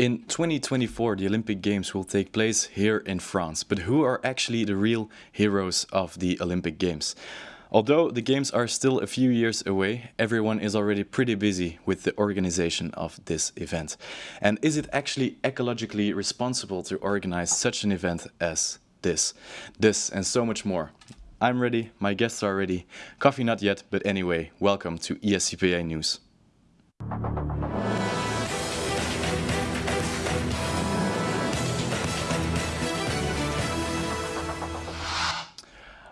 In 2024, the Olympic Games will take place here in France, but who are actually the real heroes of the Olympic Games? Although the Games are still a few years away, everyone is already pretty busy with the organization of this event. And is it actually ecologically responsible to organize such an event as this? This and so much more. I'm ready, my guests are ready. Coffee not yet, but anyway, welcome to ESCPA News.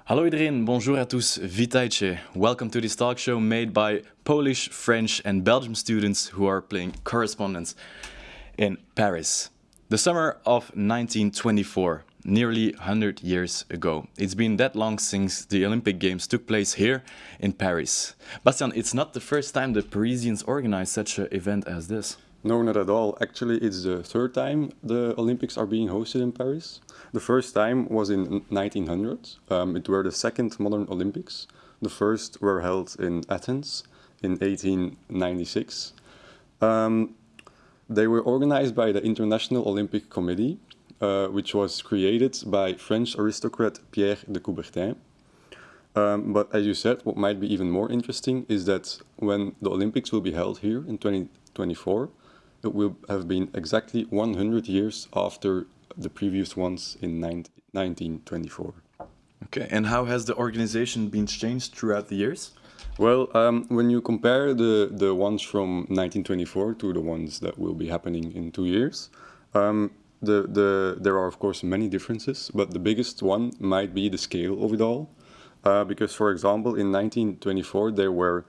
Hallo iedereen, bonjour à tous, witajcie. Welcome to this talk show made by Polish, French and Belgian students who are playing correspondence in Paris. The summer of 1924, nearly 100 years ago. It's been that long since the Olympic Games took place here in Paris. Bastian, it's not the first time the Parisians organize such an event as this. No, not at all. Actually, it's the third time the Olympics are being hosted in Paris. The first time was in 1900. Um, it were the second modern Olympics. The first were held in Athens in 1896. Um, they were organized by the International Olympic Committee, uh, which was created by French aristocrat Pierre de Coubertin. Um, but as you said, what might be even more interesting is that when the Olympics will be held here in 2024, it will have been exactly 100 years after the previous ones in 1924. Okay, and how has the organization been changed throughout the years? Well, um, when you compare the, the ones from 1924 to the ones that will be happening in two years, um, the, the, there are of course many differences, but the biggest one might be the scale of it all. Uh, because for example, in 1924 there were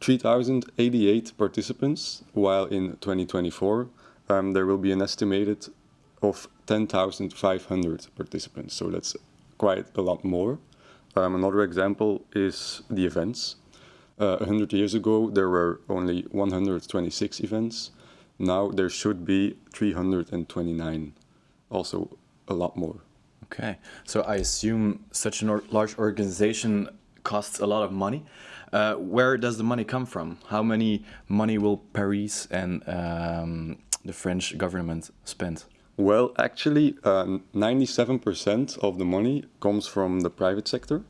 3,088 participants, while in 2024 um, there will be an estimated of 10,500 participants. So that's quite a lot more. Um, another example is the events. Uh, 100 years ago there were only 126 events. Now there should be 329, also a lot more. Okay, so I assume such a large organization costs a lot of money. Uh, where does the money come from? How many money will Paris and um, the French government spend? Well, actually, 97% uh, of the money comes from the private sector.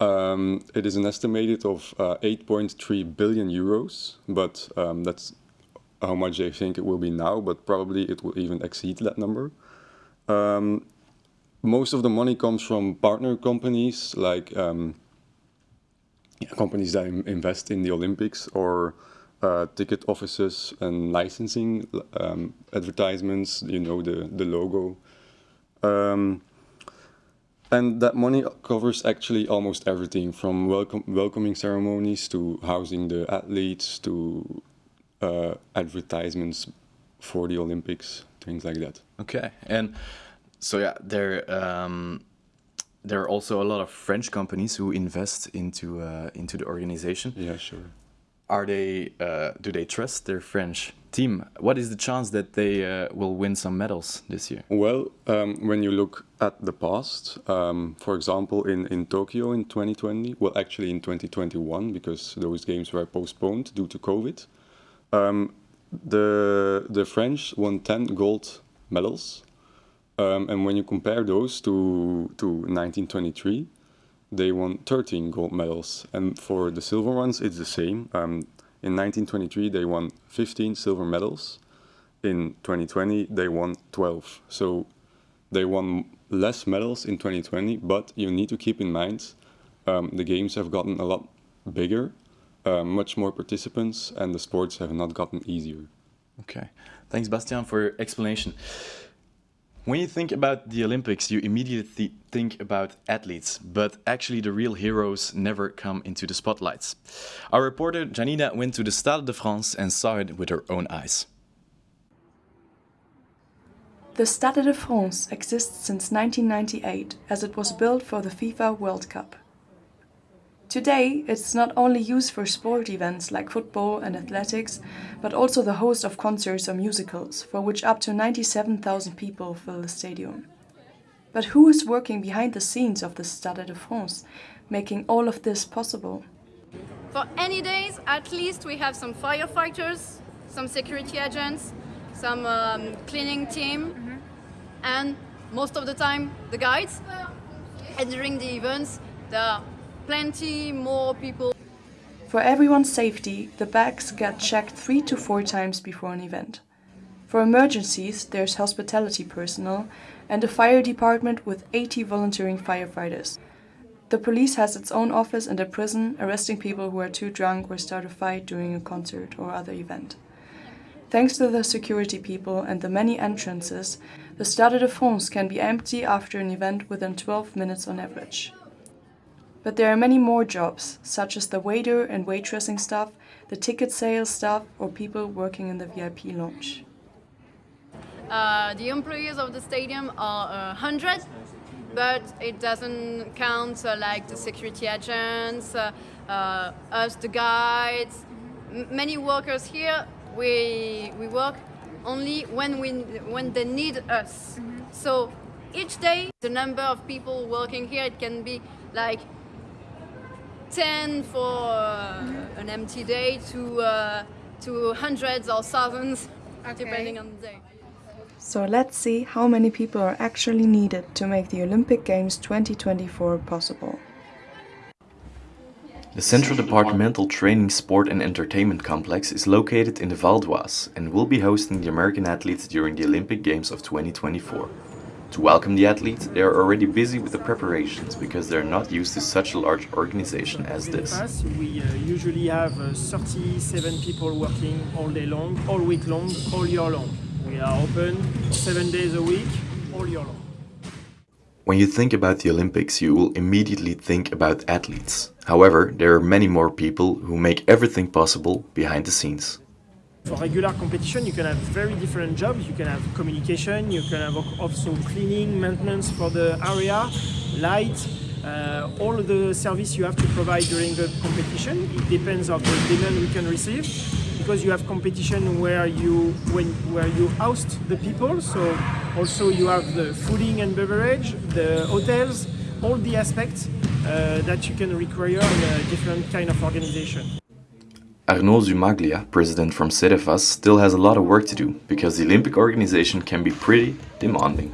Um, it is an estimated of uh, 8.3 billion euros, but um, that's how much they think it will be now, but probably it will even exceed that number. Um, most of the money comes from partner companies like um, companies that invest in the Olympics or uh, ticket offices and licensing um, advertisements, you know, the, the logo. Um, and that money covers actually almost everything from welcome, welcoming ceremonies to housing the athletes to uh, advertisements for the Olympics, things like that. Okay. And so, yeah, there um, there are also a lot of French companies who invest into uh, into the organization. Yeah, sure. Are they uh, do they trust their French team? What is the chance that they uh, will win some medals this year? Well, um, when you look at the past, um, for example, in in Tokyo in 2020, well, actually in 2021, because those games were postponed due to COVID, um, the the French won 10 gold medals um, and when you compare those to, to 1923, they won 13 gold medals. And for the silver ones, it's the same. Um, in 1923, they won 15 silver medals. In 2020, they won 12. So they won less medals in 2020, but you need to keep in mind um, the games have gotten a lot bigger, uh, much more participants, and the sports have not gotten easier. Okay. Thanks, Bastian, for your explanation. When you think about the Olympics, you immediately think about athletes, but actually the real heroes never come into the spotlights. Our reporter Janina went to the Stade de France and saw it with her own eyes. The Stade de France exists since 1998 as it was built for the FIFA World Cup. Today, it's not only used for sport events like football and athletics, but also the host of concerts or musicals, for which up to 97,000 people fill the stadium. But who is working behind the scenes of the Stade de France, making all of this possible? For any days, at least we have some firefighters, some security agents, some um, cleaning team, and most of the time the guides. And during the events, there are plenty more people. For everyone's safety, the bags get checked three to four times before an event. For emergencies, there's hospitality personnel and a fire department with 80 volunteering firefighters. The police has its own office and a prison, arresting people who are too drunk or start a fight during a concert or other event. Thanks to the security people and the many entrances, the Stade de France can be empty after an event within 12 minutes on average. But there are many more jobs, such as the waiter and waitressing staff, the ticket sales staff, or people working in the VIP lounge. Uh, the employees of the stadium are uh, 100, but it doesn't count uh, like the security agents, uh, uh, us, the guides. M many workers here, we, we work only when, we, when they need us. Mm -hmm. So each day, the number of people working here, it can be like 10 for uh, an empty day to, uh, to hundreds or thousands, okay. depending on the day. So let's see how many people are actually needed to make the Olympic Games 2024 possible. The Central Departmental Training, Sport and Entertainment Complex is located in the Val d'Oise and will be hosting the American athletes during the Olympic Games of 2024. To welcome the athletes, they are already busy with the preparations because they are not used to such a large organization as this. We uh, usually have uh, 37 people working all day long, all week long, all year long. We are open seven days a week, all year long. When you think about the Olympics, you will immediately think about athletes. However, there are many more people who make everything possible behind the scenes. For regular competition, you can have very different jobs. You can have communication, you can have also cleaning, maintenance for the area, light, uh, all the service you have to provide during the competition. It depends on the demand we can receive because you have competition where you when where you host the people so also you have the fooding and beverage the hotels all the aspects uh, that you can require in a different kind of organization Arnaud Zumaglia, president from CDFAS, still has a lot of work to do because the Olympic organization can be pretty demanding.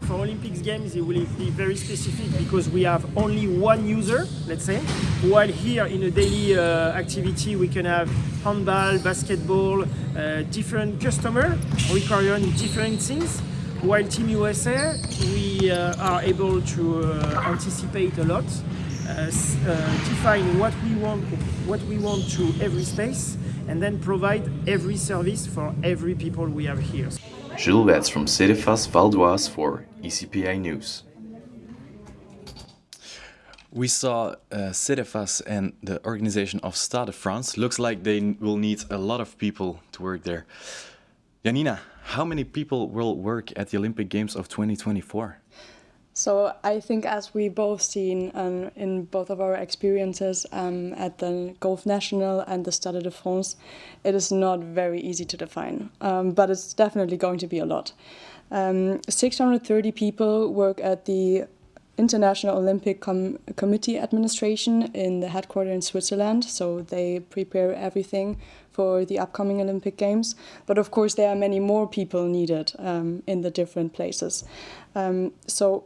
For Olympics Games, it will be very specific because we have only one user, let's say, while here in a daily uh, activity we can have handball, basketball, uh, different customer requiring different things. While Team USA, we uh, are able to uh, anticipate a lot, define what we want, what we want to every space, and then provide every service for every people we have here. Jules Wets from CDFAS Val d'Oise for ECPA News. We saw uh, CDFAS and the organization of Stade de France. Looks like they will need a lot of people to work there. Janina, how many people will work at the Olympic Games of 2024? So I think as we both seen um, in both of our experiences um, at the Golf National and the Stade de France, it is not very easy to define, um, but it's definitely going to be a lot. Um, 630 people work at the International Olympic Com Committee Administration in the headquarters in Switzerland, so they prepare everything for the upcoming Olympic Games. But of course, there are many more people needed um, in the different places. Um, so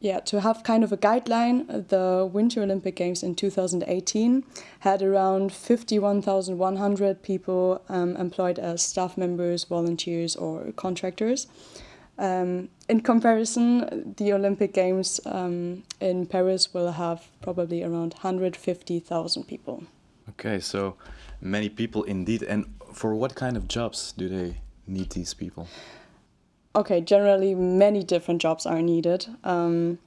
yeah, to have kind of a guideline, the Winter Olympic Games in 2018 had around 51,100 people um, employed as staff members, volunteers, or contractors. Um, in comparison, the Olympic Games um, in Paris will have probably around 150,000 people. Okay, so many people indeed. And for what kind of jobs do they need these people? Okay, generally many different jobs are needed. Um,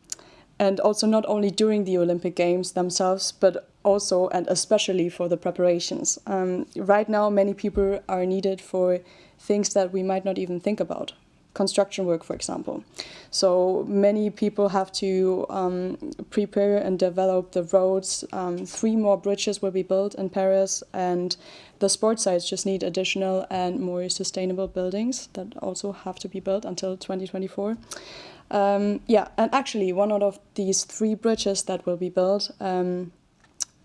and also not only during the Olympic Games themselves, but also and especially for the preparations. Um, right now, many people are needed for things that we might not even think about construction work, for example. So many people have to um, prepare and develop the roads. Um, three more bridges will be built in Paris, and the sports sites just need additional and more sustainable buildings that also have to be built until 2024. Um, yeah, and actually, one out of these three bridges that will be built um,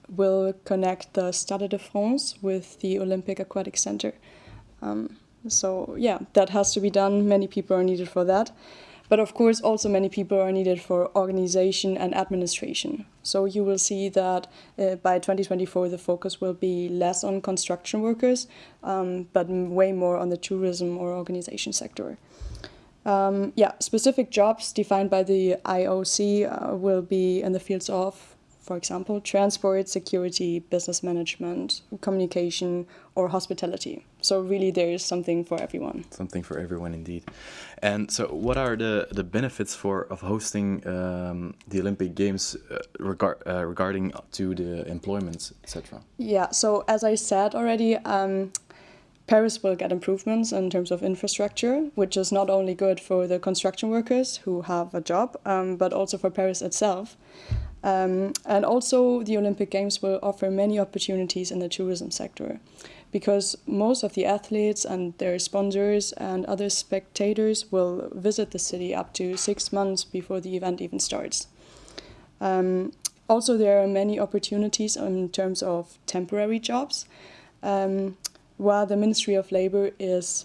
will connect the Stade de France with the Olympic Aquatic Center. So yeah, that has to be done. Many people are needed for that. But of course, also many people are needed for organization and administration. So you will see that uh, by 2024, the focus will be less on construction workers, um, but way more on the tourism or organization sector. Um, yeah, specific jobs defined by the IOC uh, will be in the fields of for example, transport, security, business management, communication, or hospitality. So really there is something for everyone. Something for everyone indeed. And so what are the, the benefits for of hosting um, the Olympic Games uh, regard, uh, regarding to the employment, etc.? Yeah, so as I said already, um, Paris will get improvements in terms of infrastructure, which is not only good for the construction workers who have a job, um, but also for Paris itself. Um, and also, the Olympic Games will offer many opportunities in the tourism sector because most of the athletes and their sponsors and other spectators will visit the city up to six months before the event even starts. Um, also, there are many opportunities in terms of temporary jobs, um, while the Ministry of Labor is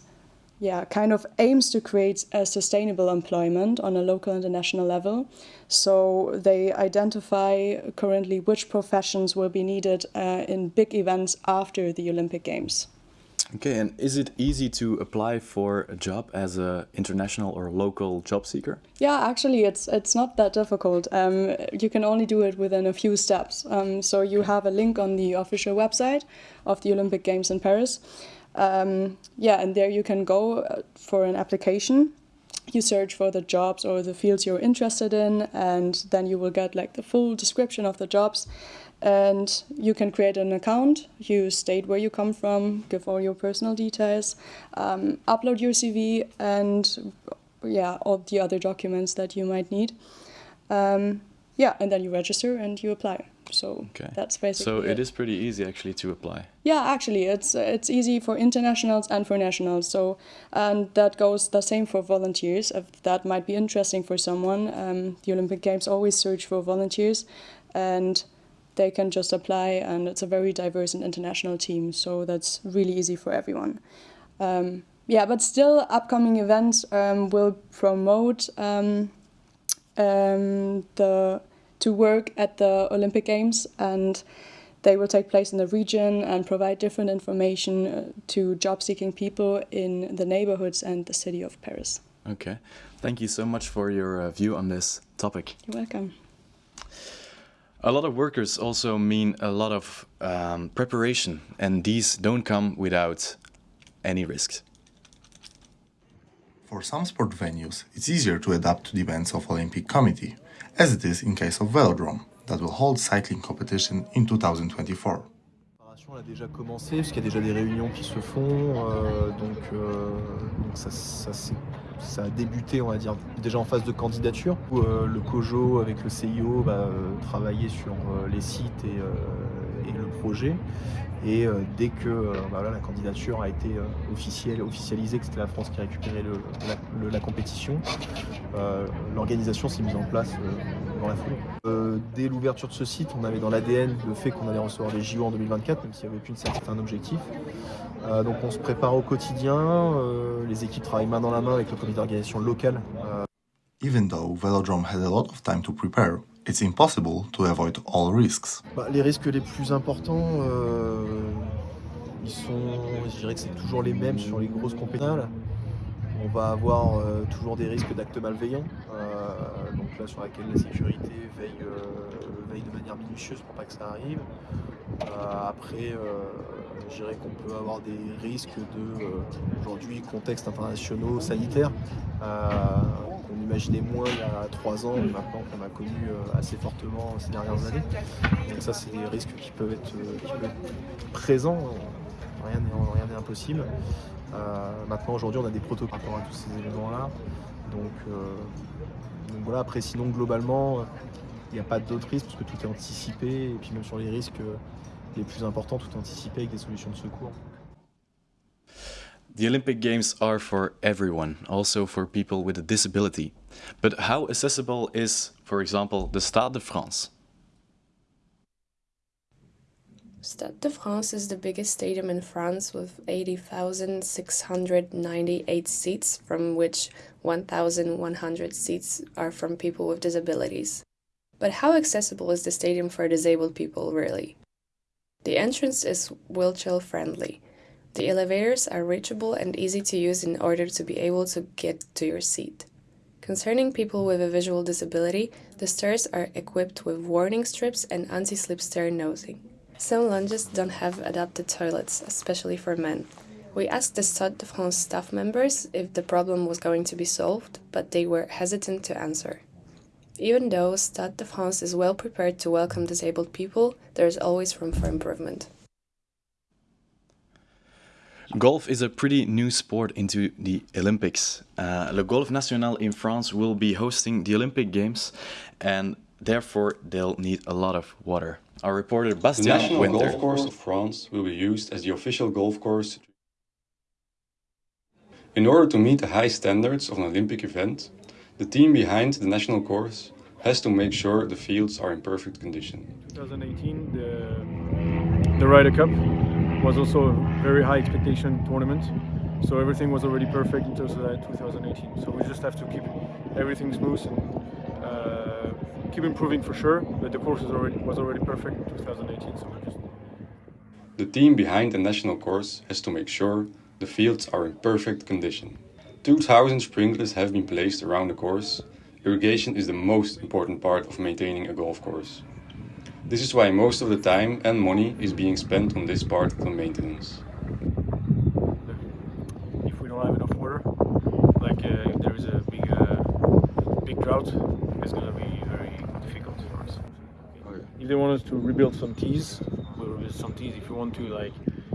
yeah, kind of aims to create a sustainable employment on a local and a national level. So they identify currently which professions will be needed uh, in big events after the Olympic Games. Okay, and is it easy to apply for a job as a international or local job seeker? Yeah, actually, it's it's not that difficult. Um, you can only do it within a few steps. Um, so you have a link on the official website of the Olympic Games in Paris. Um, yeah, and there you can go uh, for an application. You search for the jobs or the fields you're interested in, and then you will get like the full description of the jobs. And you can create an account, you state where you come from, give all your personal details, um, upload your CV, and yeah, all the other documents that you might need. Um, yeah, and then you register and you apply. So okay. that's basically. So it, it is pretty easy actually to apply. Yeah, actually, it's it's easy for internationals and for nationals. So and that goes the same for volunteers. If that might be interesting for someone, um, the Olympic Games always search for volunteers, and they can just apply. And it's a very diverse and international team. So that's really easy for everyone. Um, yeah, but still, upcoming events um, will promote um, um, the to work at the Olympic Games and they will take place in the region and provide different information uh, to job seeking people in the neighborhoods and the city of Paris. Okay, thank you so much for your uh, view on this topic. You're welcome. A lot of workers also mean a lot of um, preparation, and these don't come without any risks. For some sport venues, it's easier to adapt to the events of Olympic Committee, as it is in case of Velodrome, that will hold cycling competition in 2024. On a déjà commencé, parce qu'il y a déjà des réunions qui se font, euh, donc, euh, donc ça, ça, ça, a débuté, on va dire, déjà en phase de candidature, où euh, le COJO avec le CIO va euh, travailler sur euh, les sites et, le projet. Et dès que bah, la candidature a été officielle, officialisée, que c'était la France qui récupérait la, compétition, l'organisation s'est mise en place dans la foulée. Dès l'ouverture de ce site, on avait dans l'ADN le fait qu'on allait recevoir les JO en 2024, même s'il n'y avait certitude, un objectif. Donc on se prépare au quotidien, les équipes travaillent main dans la main avec le comité d'organisation local. Euh. Even though Velodrome had a lot of time to prepare, it's impossible to avoid all risks. Bah, les risques les plus importants, euh, ils sont, je dirais que c'est toujours les mêmes sur les grosses compétitions. On va avoir euh, toujours des risques d'actes malveillants donc là sur laquelle la sécurité veille, veille de manière minutieuse pour pas que ça arrive. Après, je dirais qu'on peut avoir des risques de, aujourd'hui, contexte internationaux sanitaires qu'on imaginait moins il y a trois ans, mais maintenant qu'on a connu assez fortement ces dernières années. Donc ça, c'est des risques qui peuvent être, présents, rien n'est impossible. Euh, maintenant, aujourd'hui, on a des protocoles par rapport à tous ces événements-là. Donc, euh, donc voilà, après sinon globalement, il n'y a pas d'autres risques parce que tout est anticipé et puis même sur les risques les plus importants, tout est anticipé avec des solutions de secours. The Olympic Games are for everyone, also for people with a disability. But how accessible is, for example, the Stade de France? Stade de France is the biggest stadium in France with 80,698 seats, from which 1,100 seats are from people with disabilities. But how accessible is the stadium for disabled people, really? The entrance is wheelchair friendly. The elevators are reachable and easy to use in order to be able to get to your seat. Concerning people with a visual disability, the stairs are equipped with warning strips and anti-slip stair nosing. Some lounges don't have adapted toilets, especially for men. We asked the Stade de France staff members if the problem was going to be solved, but they were hesitant to answer. Even though Stade de France is well prepared to welcome disabled people, there is always room for improvement. Golf is a pretty new sport into the Olympics. Uh, Le Golf National in France will be hosting the Olympic Games and therefore they'll need a lot of water. Our reporter Bastien The Bastien National Winter. Golf Course of France will be used as the official golf course. In order to meet the high standards of an Olympic event, the team behind the national course has to make sure the fields are in perfect condition. 2018, the, the Ryder Cup was also a very high expectation tournament. So everything was already perfect in 2018. So we just have to keep everything smooth and uh, keep improving for sure. But the course is already, was already perfect in 2018. So we just The team behind the national course has to make sure the fields are in perfect condition. 2000 sprinklers have been placed around the course. Irrigation is the most important part of maintaining a golf course. This is why most of the time and money is being spent on this part of the maintenance. if we don't have enough water, like uh, if there is a big uh, big drought, it's gonna be very difficult for us. If they want us to rebuild some tees, we'll rebuild some tees. If you want to like,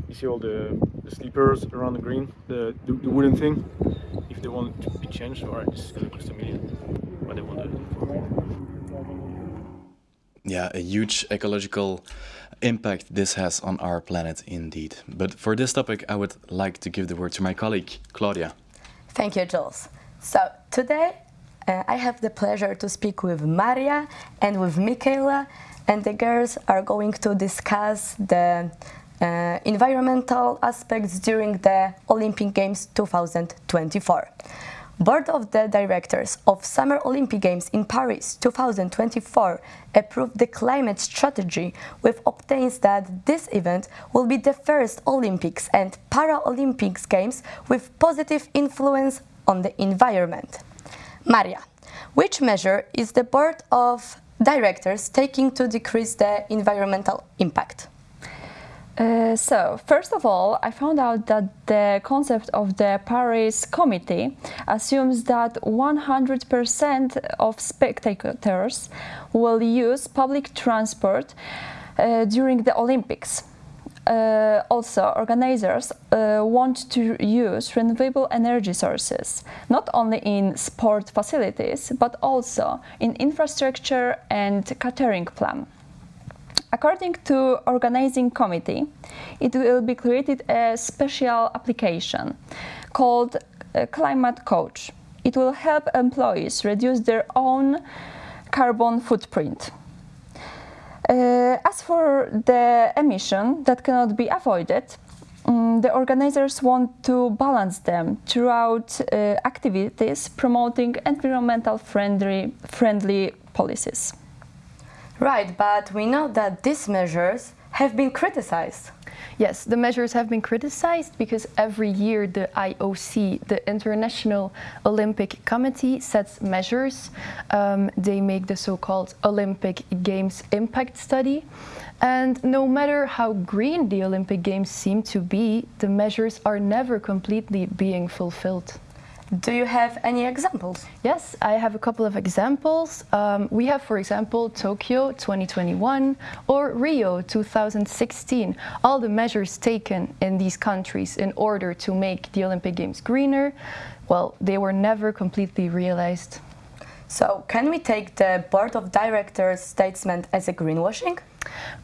you see all the, the sleepers around the green, the, the the wooden thing. If they want it to be changed, alright, this is gonna cost a million. But they want it for Yeah, a huge ecological impact this has on our planet indeed. But for this topic, I would like to give the word to my colleague, Claudia. Thank you, Jules. So today uh, I have the pleasure to speak with Maria and with Michaela, and the girls are going to discuss the uh, environmental aspects during the Olympic Games 2024. Board of the Directors of Summer Olympic Games in Paris 2024 approved the climate strategy, which obtains that this event will be the first Olympics and Paralympics Games with positive influence on the environment. Maria, which measure is the Board of Directors taking to decrease the environmental impact? Uh, so, first of all, I found out that the concept of the Paris Committee assumes that 100% of spectators will use public transport uh, during the Olympics. Uh, also, organizers uh, want to use renewable energy sources, not only in sport facilities, but also in infrastructure and catering plan. According to organizing committee, it will be created a special application called uh, Climate Coach. It will help employees reduce their own carbon footprint. Uh, as for the emission that cannot be avoided, um, the organizers want to balance them throughout uh, activities promoting environmental friendly, friendly policies. Right, but we know that these measures have been criticized. Yes, the measures have been criticized because every year the IOC, the International Olympic Committee, sets measures. Um, they make the so called Olympic Games Impact Study. And no matter how green the Olympic Games seem to be, the measures are never completely being fulfilled. Do you have any examples? Yes, I have a couple of examples. Um, we have, for example, Tokyo 2021 or Rio 2016. All the measures taken in these countries in order to make the Olympic Games greener, well, they were never completely realized. So, can we take the board of directors' statement as a greenwashing?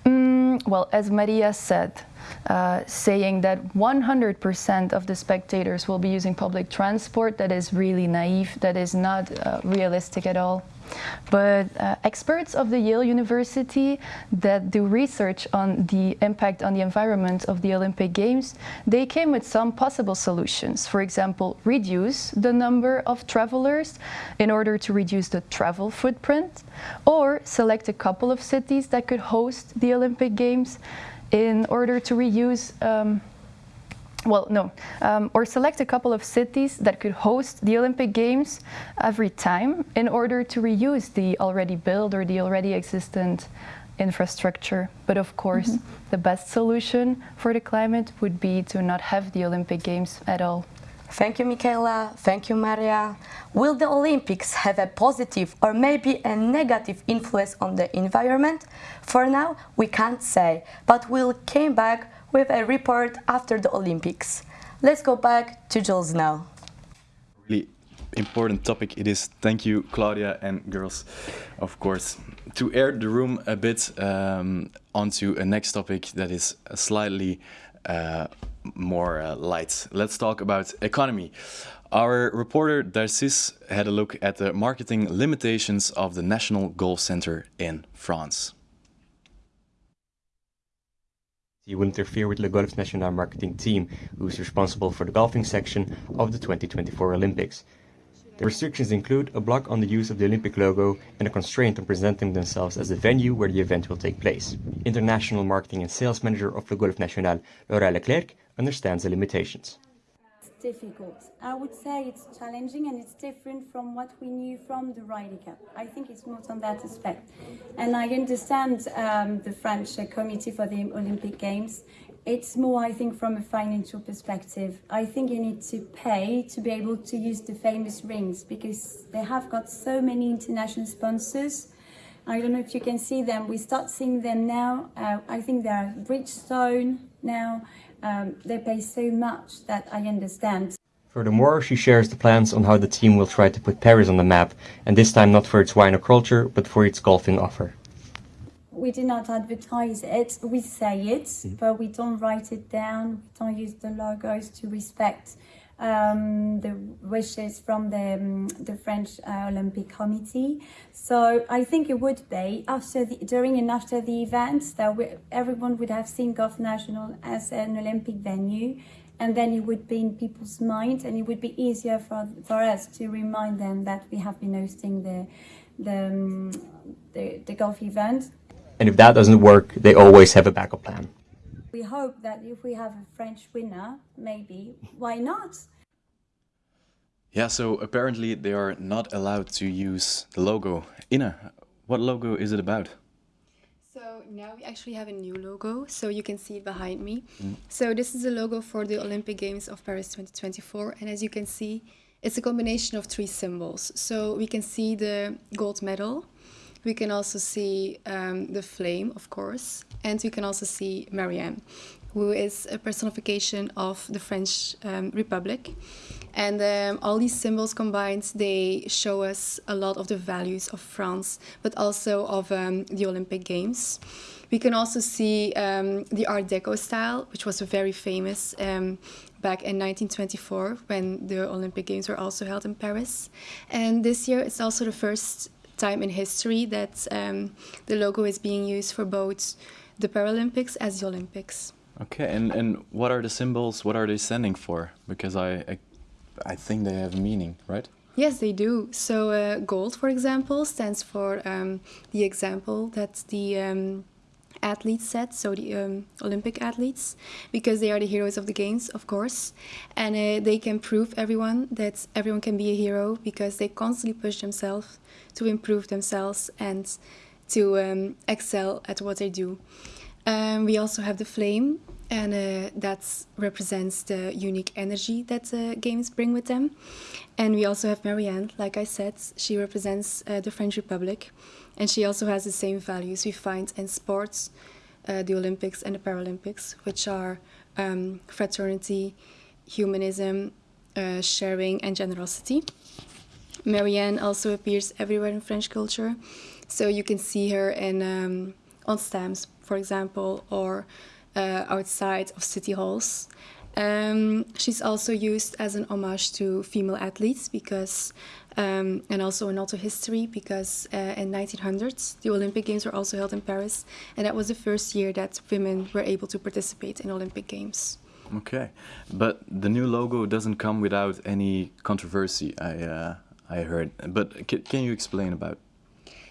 Mm, well, as Maria said, uh, saying that 100% of the spectators will be using public transport, that is really naive, that is not uh, realistic at all. But uh, experts of the Yale University that do research on the impact on the environment of the Olympic Games, they came with some possible solutions. For example, reduce the number of travelers in order to reduce the travel footprint, or select a couple of cities that could host the Olympic Games in order to reuse um, well, no, um, or select a couple of cities that could host the Olympic Games every time in order to reuse the already built or the already existent infrastructure. But of course, mm -hmm. the best solution for the climate would be to not have the Olympic Games at all. Thank you, Michaela. Thank you, Maria. Will the Olympics have a positive or maybe a negative influence on the environment? For now, we can't say, but we'll come back with a report after the Olympics. Let's go back to Jules now. Really important topic it is. Thank you, Claudia and girls, of course. To air the room a bit um, onto a next topic that is slightly uh, more uh, light. Let's talk about economy. Our reporter Darcis had a look at the marketing limitations of the National Golf Center in France. He will interfere with Le Golf National marketing team, who is responsible for the golfing section of the 2024 Olympics. The restrictions include a block on the use of the Olympic logo and a constraint on presenting themselves as the venue where the event will take place. International Marketing and Sales Manager of Le Golf National, Laura Leclerc, understands the limitations difficult. I would say it's challenging and it's different from what we knew from the Ryder Cup. I think it's more on that aspect. And I understand um, the French uh, Committee for the Olympic Games. It's more, I think, from a financial perspective. I think you need to pay to be able to use the famous rings because they have got so many international sponsors. I don't know if you can see them. We start seeing them now. Uh, I think they are Bridgestone now um, they pay so much that I understand. Furthermore, she shares the plans on how the team will try to put Paris on the map, and this time not for its wine or culture, but for its golfing offer. We do not advertise it, we say it, mm. but we don't write it down, we don't use the logos to respect um, the wishes from the, um, the French uh, Olympic Committee. So I think it would be after the, during and after the events that we, everyone would have seen Golf National as an Olympic venue and then it would be in people's minds and it would be easier for, for us to remind them that we have been hosting the, the, um, the, the golf event. And if that doesn't work, they always have a backup plan. We hope that if we have a French winner, maybe, why not? Yeah, so apparently they are not allowed to use the logo. Ina, what logo is it about? So now we actually have a new logo, so you can see it behind me. Mm. So this is the logo for the Olympic Games of Paris 2024, and as you can see, it's a combination of three symbols. So we can see the gold medal, we can also see um, the flame, of course, and we can also see Marianne, who is a personification of the French um, Republic. And um, all these symbols combined, they show us a lot of the values of France, but also of um, the Olympic Games. We can also see um, the Art Deco style, which was very famous um, back in 1924 when the Olympic Games were also held in Paris. And this year it's also the first time in history that um, the logo is being used for both the Paralympics as the Olympics. Okay, and, and what are the symbols? What are they standing for? Because I, I, I think they have meaning, right? Yes, they do. So uh, gold, for example, stands for um, the example that the um, athletes set, so the um, Olympic athletes, because they are the heroes of the games, of course, and uh, they can prove everyone that everyone can be a hero because they constantly push themselves to improve themselves and to um, excel at what they do. Um, we also have the flame, and uh, that represents the unique energy that the games bring with them. And we also have Marianne, like I said, she represents uh, the French Republic, and she also has the same values we find in sports, uh, the Olympics and the Paralympics, which are um, fraternity, humanism, uh, sharing, and generosity. Marianne also appears everywhere in French culture. So you can see her in um, on stamps, for example, or uh, outside of city halls. Um, she's also used as an homage to female athletes because, um, and also in auto history because uh, in 1900s the Olympic Games were also held in Paris, and that was the first year that women were able to participate in Olympic Games. Okay, but the new logo doesn't come without any controversy. I uh, I heard, but can you explain about?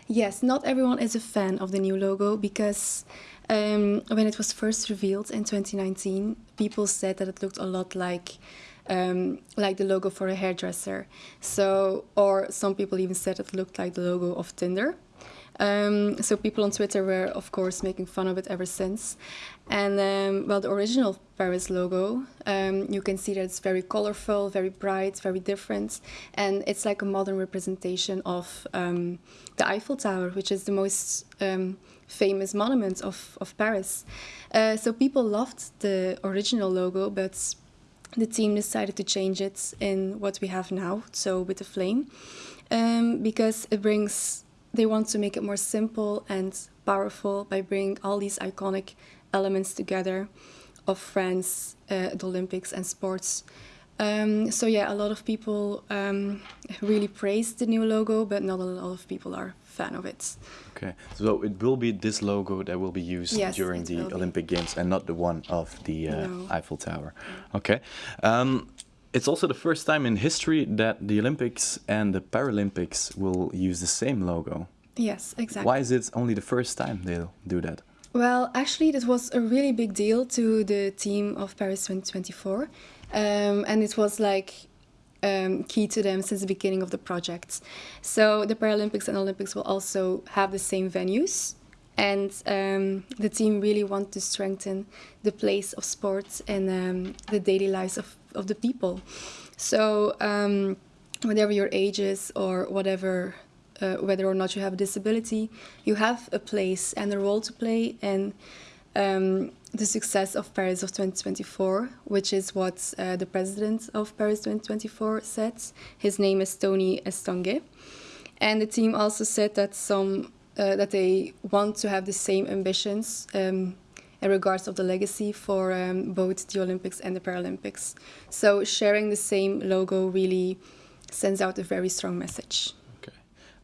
Yes, not everyone is a fan of the new logo because um, when it was first revealed in 2019, people said that it looked a lot like um, like the logo for a hairdresser. So, or some people even said it looked like the logo of Tinder. Um, so people on Twitter were, of course, making fun of it ever since. And um, well, the original Paris logo, um, you can see that it's very colorful, very bright, very different, and it's like a modern representation of um, the Eiffel Tower, which is the most um, famous monument of, of Paris. Uh, so people loved the original logo, but the team decided to change it in what we have now, so with the flame, um, because it brings they want to make it more simple and powerful by bringing all these iconic elements together of France, uh, the Olympics and sports. Um, so yeah, a lot of people um, really praised the new logo, but not a lot of people are fan of it. Okay, so it will be this logo that will be used yes, during the Olympic be. Games and not the one of the uh, no. Eiffel Tower. Okay. Um, it's also the first time in history that the Olympics and the Paralympics will use the same logo. Yes, exactly. Why is it only the first time they'll do that? Well, actually, this was a really big deal to the team of Paris 2024. Um, and it was like um, key to them since the beginning of the project. So the Paralympics and Olympics will also have the same venues. And um, the team really want to strengthen the place of sports in um, the daily lives of of the people. So um, whatever your age is or whatever, uh, whether or not you have a disability, you have a place and a role to play in um, the success of Paris of 2024, which is what uh, the president of Paris 2024 said. His name is Tony Estanguet. And the team also said that some uh, that they want to have the same ambitions um, in regards of the legacy for um, both the Olympics and the Paralympics. So sharing the same logo really sends out a very strong message. Okay,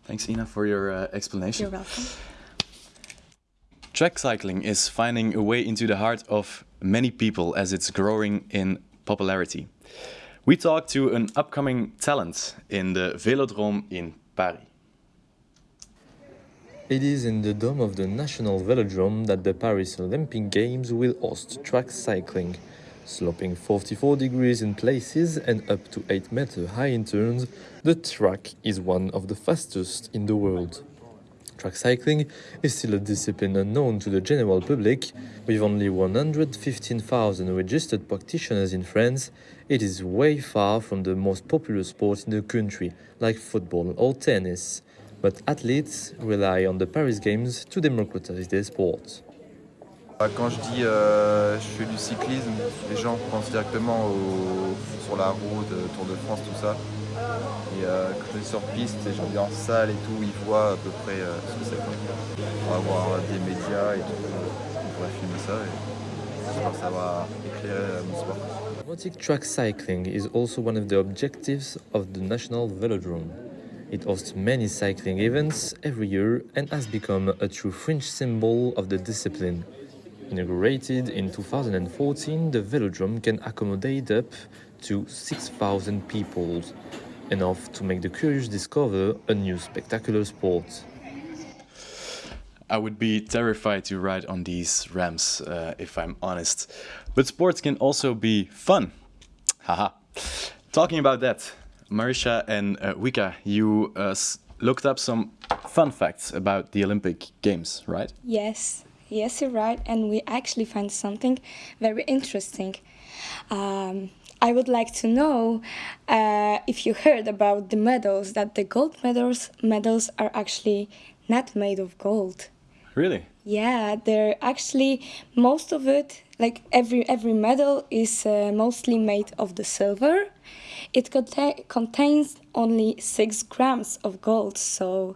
thanks Ina for your uh, explanation. You're welcome. Track cycling is finding a way into the heart of many people as it's growing in popularity. We talked to an upcoming talent in the Velodrome in Paris. It is in the dome of the National Velodrome that the Paris Olympic Games will host track cycling. Sloping 44 degrees in places and up to 8 meter high in turns, the track is one of the fastest in the world. Track cycling is still a discipline unknown to the general public. With only 115,000 registered practitioners in France, it is way far from the most popular sport in the country, like football or tennis. but athletes rely on the Paris Games to democratize their sport. Quand je dis euh, je fais du cyclisme, les gens pensent directement au, sur la route, euh, Tour de France, tout ça. Et euh, quand je suis sur piste et je reviens en salle et tout, ils voient à peu près euh, ce que c'est. On va avoir des médias et tout, on pourrait filmer ça et j'espère que ça va éclairer mon sport. Robotic track cycling is also one of the objectives of the National Velodrome. It hosts many cycling events every year and has become a true French symbol of the discipline. Inaugurated in 2014, the velodrome can accommodate up to 6,000 people, enough to make the curious discover a new spectacular sport. I would be terrified to ride on these ramps, uh, if I'm honest. But sports can also be fun. Haha. Talking about that, Marisha and uh, Wika, you uh, looked up some fun facts about the Olympic Games, right? Yes, yes, you're right. And we actually found something very interesting. Um, I would like to know uh, if you heard about the medals, that the gold medals, medals are actually not made of gold. Really? Yeah, they're actually, most of it, like every, every medal is uh, mostly made of the silver it conta contains only 6 grams of gold, so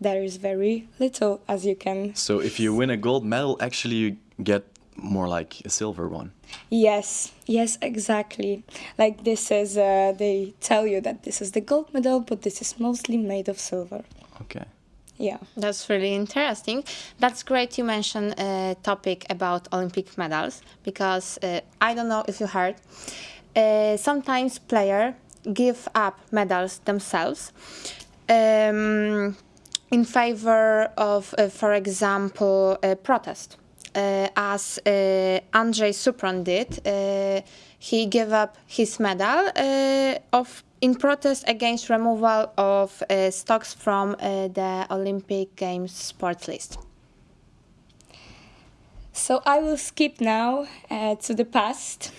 there is very little, as you can So if you win a gold medal, actually you get more like a silver one. Yes, yes, exactly. Like this is, uh, they tell you that this is the gold medal, but this is mostly made of silver. Okay. Yeah. That's really interesting. That's great you mentioned a topic about Olympic medals because uh, I don't know if you heard. Uh, sometimes players give up medals themselves um, in favor of, uh, for example, a protest. Uh, as uh, Andrzej Supron did, uh, he gave up his medal uh, of in protest against removal of uh, stocks from uh, the Olympic Games sports list. So I will skip now uh, to the past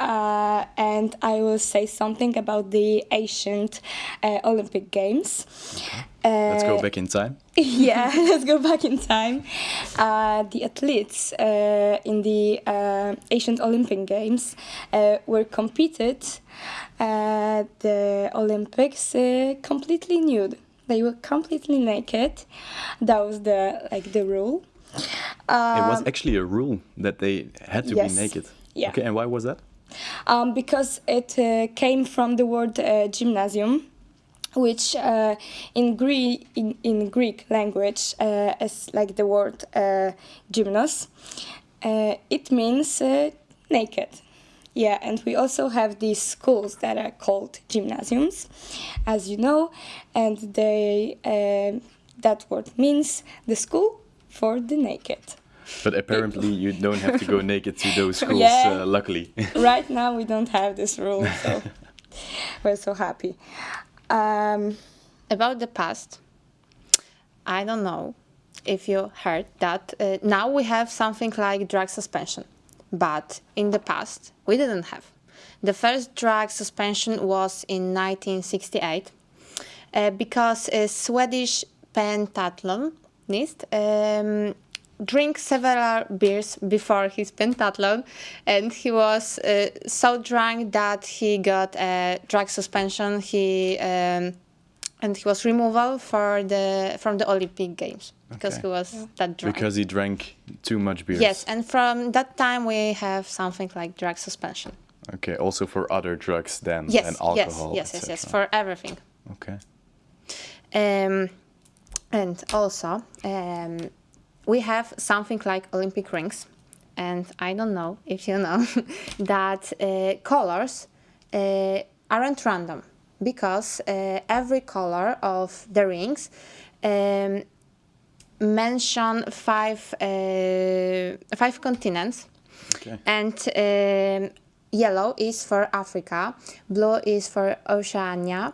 uh, and I will say something about the ancient uh, Olympic Games. Let's go Uh, back in time. yeah, let's go back in time. Uh, the athletes uh, in the uh, ancient Olympic Games uh, were competed at the Olympics uh, completely nude. They were completely naked. That was the like the rule. It was Um, actually a rule that they had to yes. be naked. Yeah. Okay, and why was that? um, because it uh, came from the word uh, gymnasium, which uh, in, Greek in, in Greek language uh, is like the word uh, gymnos. Uh, it means uh, naked. Yeah, and we also have these schools that are called gymnasiums, as you know, and they uh, that word means the school for the naked. But apparently you don't have to go naked to those schools, Yeah. uh, luckily. right now we don't have this rule, so we're so happy. Um, About the past, I don't know if you heard that uh, now we have something like drug suspension, but in the past we didn't have. The first drug suspension was in 1968 uh, because a Swedish pentathlonist um, drank several beers before his pentathlon and he was uh, so drunk that he got a drug suspension he um, and he was removal for the from the Olympic Games because Okay. he was that drunk. Because he drank too much beer. Yes, and from that time we have something like drug suspension. Okay, also for other drugs than, Yes, than yes, alcohol. yes, yes, yes, etc. for everything. Okay. Um, and also, um, we have something like Olympic rings, and I don't know if you know that uh, colors uh, aren't random. Because uh, every color of the rings um, mention five uh, five continents, Okay. and um, yellow is for Africa, blue is for Oceania,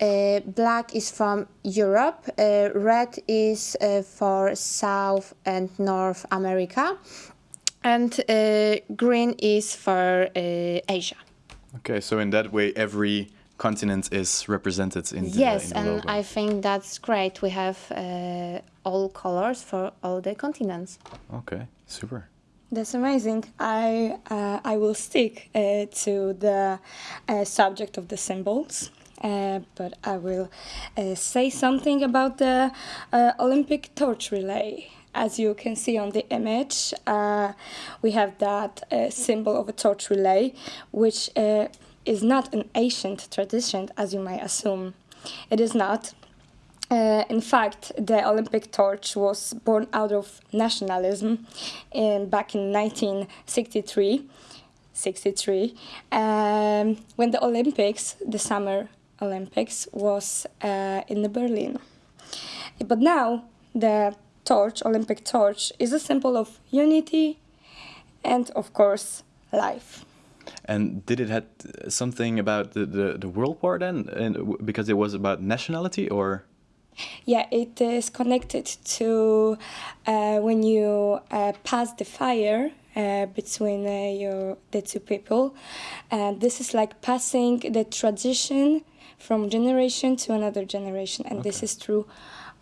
uh, black is from Europe, uh, red is uh, for South and North America, and uh, green is for uh, Asia. Okay, so in that way, every continent is represented in the, yes, in the and logo. I think that's great. We have uh, all colors for all the continents. Okay, super. That's amazing. I uh, I will stick uh, to the uh, subject of the symbols, uh, but I will uh, say something about the uh, Olympic torch relay. As you can see on the image, uh, we have that uh, symbol of a torch relay, which uh, is not an ancient tradition, as you may assume. It is not. In fact, the Olympic torch was born out of nationalism in, back in 1963, 63, um, when the Olympics, the Summer Olympics, was uh, in the Berlin. But now the torch, Olympic torch, is a symbol of unity and, of course, life. And did it had something about the, the, the World War then? And because it was about nationality or? Yeah, it is connected to uh, when you uh, pass the fire uh, between uh, your the two people. And this is like passing the tradition from generation to another generation, and this is true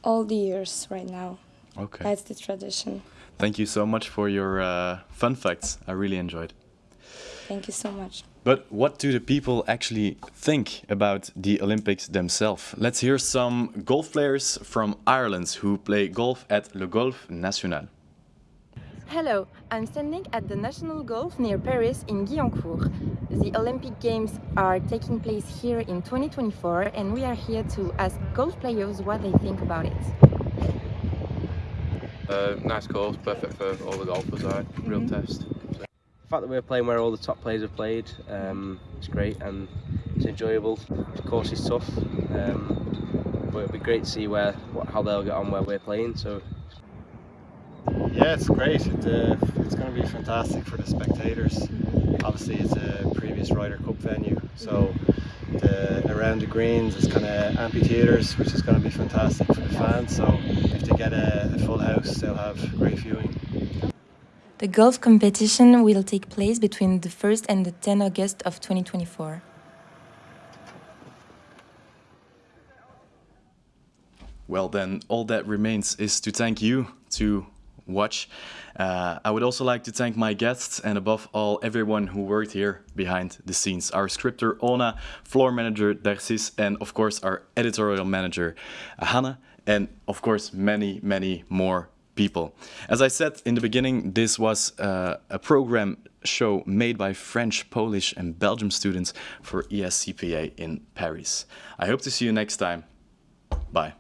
all the years right now. Okay. That's the tradition. Thank you so much for your uh, fun facts. I really enjoyed. Thank you so much. But what do the people actually think about the Olympics themselves? Let's hear some golf players from Ireland who play golf at Le Golf National. Hello, I'm standing at the National Golf near Paris in Guyancourt. The Olympic Games are taking place here in 2024 and we are here to ask golf players what they think about it. Uh, nice course, perfect for all the golfers, right? Real Mhm. test. The fact that we're playing where all the top players have played, um, it's great and it's enjoyable. The course is tough, um, but it'll be great to see where what, how they'll get on where we're playing. So Yeah, it's great. It, uh, it's going to be fantastic for the spectators. Obviously, it's a previous Ryder Cup venue, so the, around the greens it's kind of amphitheatres, which is going to be fantastic for the fans. So if they get a, a full house, they'll have great viewing. The golf competition will take place between the 1st and the 10th August of 2024. Well, then, all that remains is to thank you to watch. Uh, I would also like to thank my guests and, above all, everyone who worked here behind the scenes. Our scripter, Ona, floor manager, Dersis, and, of course, our editorial manager, Hannah, and, of course, many, many more people. As I said in the beginning, this was uh, a program show made by French, Polish, and Belgium students for ESCPA in Paris. I hope to see you next time. Bye.